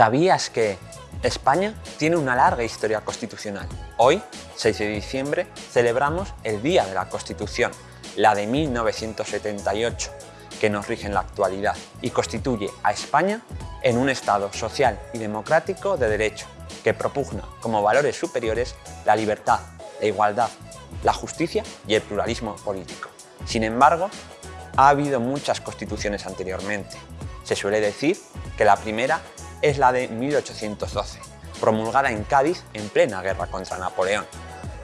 ¿Sabías que España tiene una larga historia constitucional? Hoy, 6 de diciembre, celebramos el Día de la Constitución, la de 1978, que nos rige en la actualidad y constituye a España en un Estado social y democrático de derecho, que propugna como valores superiores la libertad, la igualdad, la justicia y el pluralismo político. Sin embargo, ha habido muchas constituciones anteriormente. Se suele decir que la primera es la de 1812, promulgada en Cádiz en plena guerra contra Napoleón.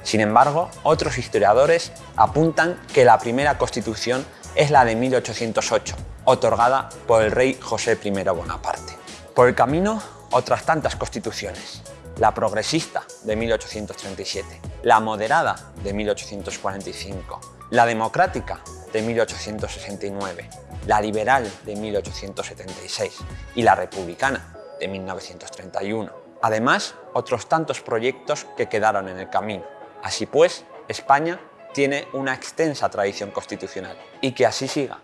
Sin embargo, otros historiadores apuntan que la primera constitución es la de 1808, otorgada por el rey José I Bonaparte. Por el camino, otras tantas constituciones. La progresista de 1837, la moderada de 1845, la democrática de 1869, la liberal de 1876 y la republicana de 1931. Además, otros tantos proyectos que quedaron en el camino. Así pues, España tiene una extensa tradición constitucional y que así siga.